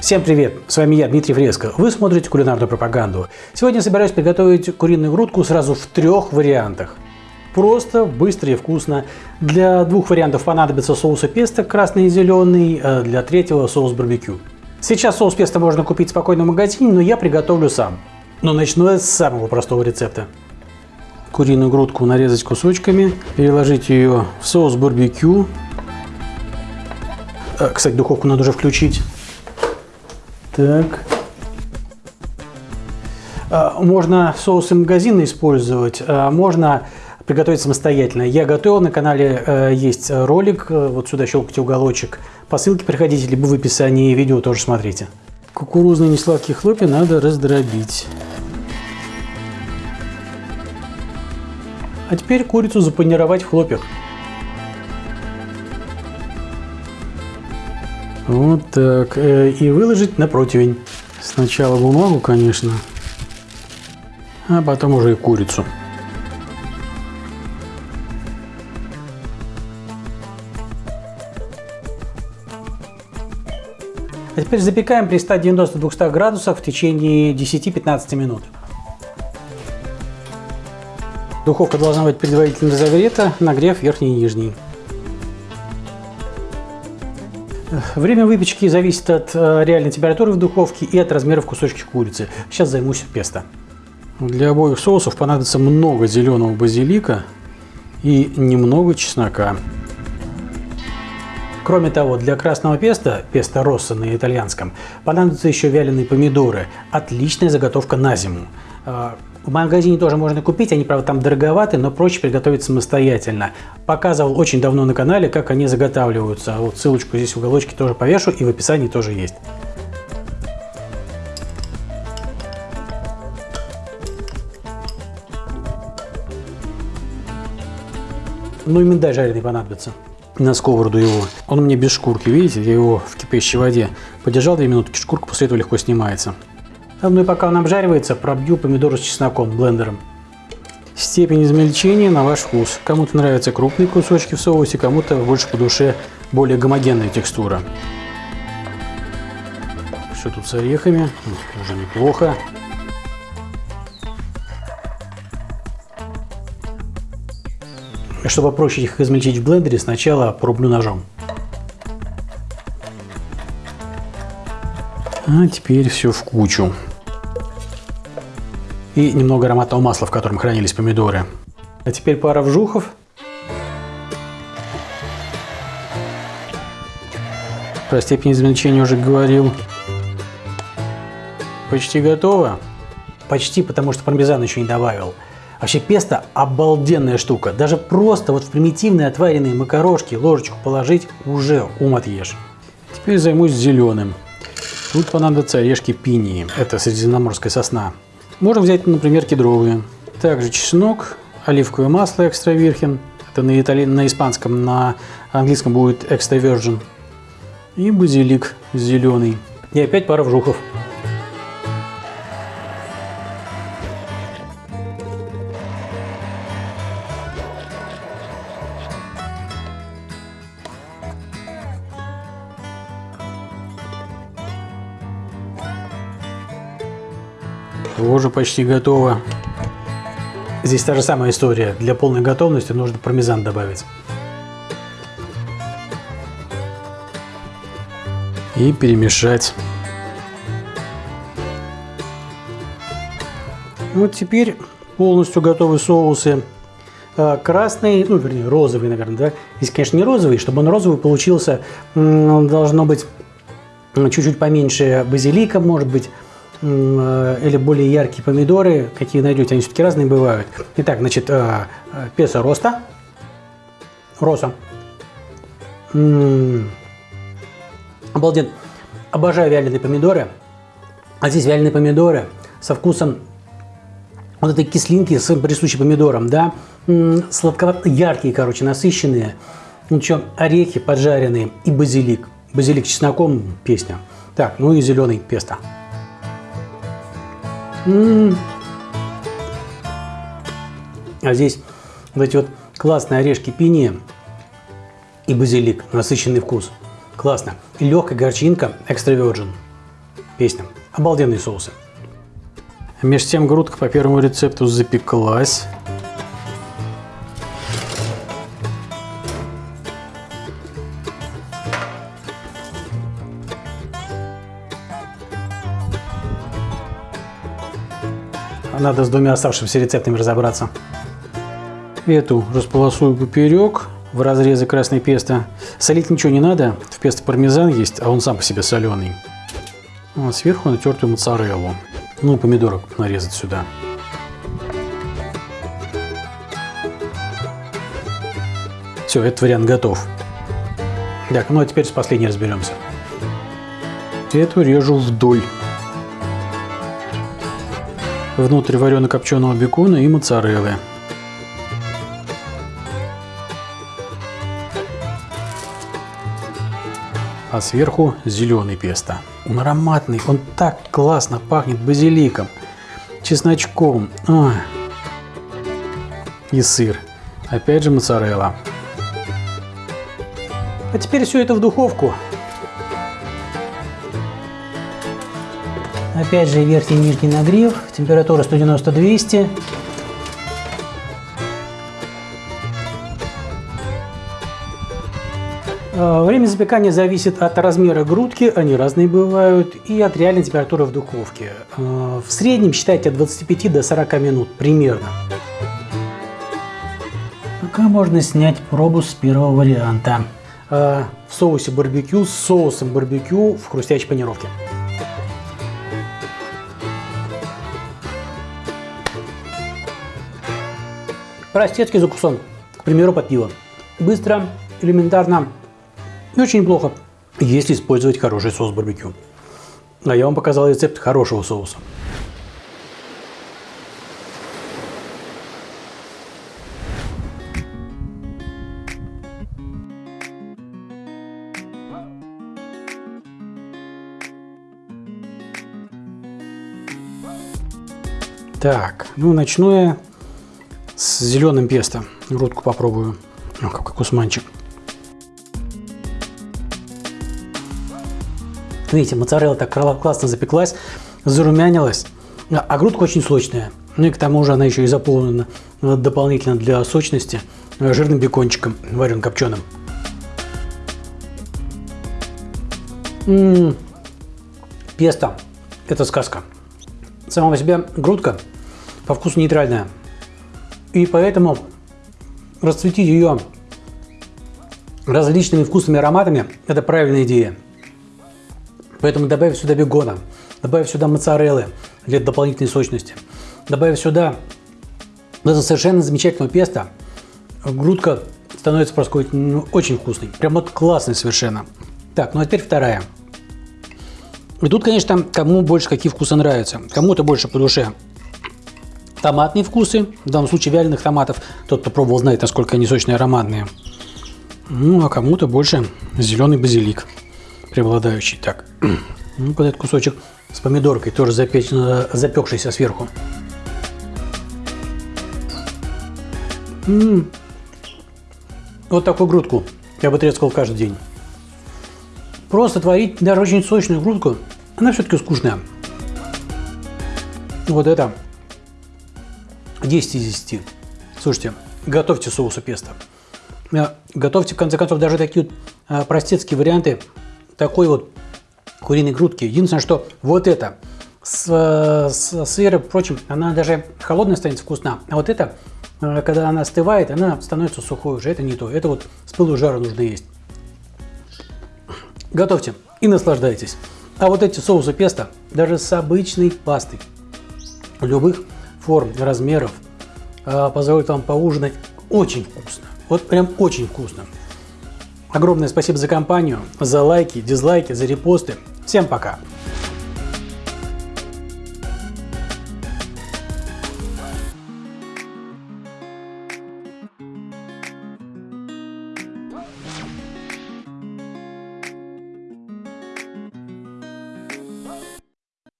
Всем привет! С вами я, Дмитрий Фреско. Вы смотрите кулинарную пропаганду. Сегодня собираюсь приготовить куриную грудку сразу в трех вариантах. Просто, быстро и вкусно. Для двух вариантов понадобится соус песто красный и зеленый, а для третьего соус барбекю. Сейчас соус песто можно купить спокойно в магазине, но я приготовлю сам. Но начну я с самого простого рецепта. Куриную грудку нарезать кусочками, переложить ее в соус барбекю. Э, кстати, духовку надо уже включить. Так. А, можно соусы магазина использовать, а можно приготовить самостоятельно. Я готовил, на канале э, есть ролик, э, вот сюда щелкайте уголочек. По ссылке приходите, либо в описании видео тоже смотрите. Кукурузные несладкие хлопья надо раздробить. А теперь курицу запанировать в хлопьях. Вот так. Э, и выложить на противень. Сначала бумагу, конечно, а потом уже и курицу. А теперь запекаем при 190-200 градусах в течение 10-15 минут. Духовка должна быть предварительно разогрета, нагрев верхний и нижний. Время выпечки зависит от э, реальной температуры в духовке и от размеров кусочки курицы. Сейчас займусь песто. Для обоих соусов понадобится много зеленого базилика и немного чеснока. Кроме того, для красного песта, песто росса на итальянском, понадобятся еще вяленые помидоры. Отличная заготовка на зиму. А, в магазине тоже можно купить, они, правда, там дороговаты, но проще приготовить самостоятельно. Показывал очень давно на канале, как они заготавливаются. Вот ссылочку здесь в уголочке тоже повешу и в описании тоже есть. Ну и миндай жареный понадобится. На сковороду его. Он мне без шкурки, видите? Я его в кипящей воде подержал 2 минутки, шкурка после этого легко снимается. Ну и пока он обжаривается, пробью помидоры с чесноком блендером. Степень измельчения на ваш вкус. Кому-то нравятся крупные кусочки в соусе, кому-то больше по душе более гомогенная текстура. Все тут с орехами, уже неплохо. Чтобы проще их измельчить в блендере, сначала порублю ножом. А теперь все в кучу и немного ароматного масла, в котором хранились помидоры. А теперь пара вжухов. Про степень измельчения уже говорил. Почти готово. Почти, потому что пармезан еще не добавил. Вообще песто обалденная штука. Даже просто вот в примитивные отваренные макарошки ложечку положить уже ум отъешь. Теперь займусь зеленым. Тут понадобятся орешки пинии. Это средиземноморская сосна. Можно взять, например, кедровые. Также чеснок, оливковое масло экстра вирхен. Это на, итали... на испанском, на английском будет экстра virgin. И базилик зеленый. И опять пара вжухов. Тоже почти готово. Здесь та же самая история. Для полной готовности нужно пармезан добавить. И перемешать. Вот теперь полностью готовы соусы. А, красный, ну вернее розовый, наверное, да. Здесь, конечно, не розовый. Чтобы он розовый получился, должно быть чуть-чуть поменьше базилика, может быть, или более яркие помидоры, какие найдете, они все-таки разные бывают. Итак, значит, э, э, песо роста, роса. Обалденно. Обожаю вяленые помидоры. А здесь вяленые помидоры со вкусом вот этой кислинки с присущей помидором, да, сладковато, яркие, короче, насыщенные. Ну что, орехи поджаренные и базилик. Базилик с чесноком песня. Так, ну и зеленый песто. А здесь вот эти вот классные орешки пиния и базилик, насыщенный вкус. Классно. И легкая горчинка Extra Virgin. Песня. Обалденные соусы. Между тем грудка по первому рецепту запеклась. Надо с двумя оставшимися рецептами разобраться. Эту располосую поперек в разрезе красной песто. Солить ничего не надо, в песто пармезан есть, а он сам по себе соленый. А сверху натертую моцареллу. Ну, помидорок нарезать сюда. Все, этот вариант готов. Так, ну а теперь с последней разберемся. Эту режу вдоль. Внутрь варено-копченого бекона и моцареллы. а сверху зеленый песто. Он ароматный, он так классно пахнет базиликом, чесночком. Ой. И сыр. Опять же моцарелла. А теперь все это в духовку. Опять же верхний и нижний нагрев, температура 190-200. Э, время запекания зависит от размера грудки, они разные бывают, и от реальной температуры в духовке. Э, в среднем считайте от 25 до 40 минут примерно. Пока можно снять пробу с первого варианта. Э, в соусе барбекю с соусом барбекю в хрустящей панировке. Простецкий закусон, к примеру, под пиво. Быстро, элементарно, и очень неплохо, если использовать хороший соус барбекю. А я вам показал рецепт хорошего соуса. Так, ну начну я с зеленым песто. Грудку попробую. О, какой кусманчик. Видите, моцарелла так классно запеклась, зарумянилась, а грудка очень сочная. Ну и к тому же она еще и заполнена э, дополнительно для сочности э, жирным бекончиком, вареным копченым. М-м-м. Песто – это сказка. Сама по себе грудка по вкусу нейтральная. И поэтому расцветить ее различными вкусными ароматами – это правильная идея. Поэтому добавив сюда бегона, добавив сюда моцареллы для дополнительной сочности, добавив сюда это совершенно замечательное песто, грудка становится просто ну, очень вкусной. Прям вот классный совершенно. Так, ну а теперь вторая. И тут, конечно, кому больше какие вкусы нравятся. Кому-то больше по душе томатные вкусы, в данном случае вяленых томатов. Тот, кто пробовал, знает, насколько они сочные ароматные. Ну, а кому-то больше зеленый базилик преобладающий. Так, ну вот этот кусочек с помидоркой, тоже запечь, запекшийся сверху. М -м -м. Вот такую грудку я бы трескал каждый день. Просто творить даже очень сочную грудку, она все-таки скучная. Вот это 10 из 10. Слушайте, готовьте соусы песто. Готовьте, в конце концов, даже такие вот а, простецкие варианты такой вот куриной грудки. Единственное, что вот это с, с сыром, впрочем, она даже холодная станет вкусна. А вот это, э, когда она остывает, она становится сухой уже. Это не то. Это вот с пылу жара нужно есть. Готовьте и наслаждайтесь. А вот эти соусы песто, даже с обычной пастой, любых форм, размеров, э, позволят вам поужинать очень вкусно. Вот прям очень вкусно. Огромное спасибо за компанию, за лайки, дизлайки, за репосты. Всем пока!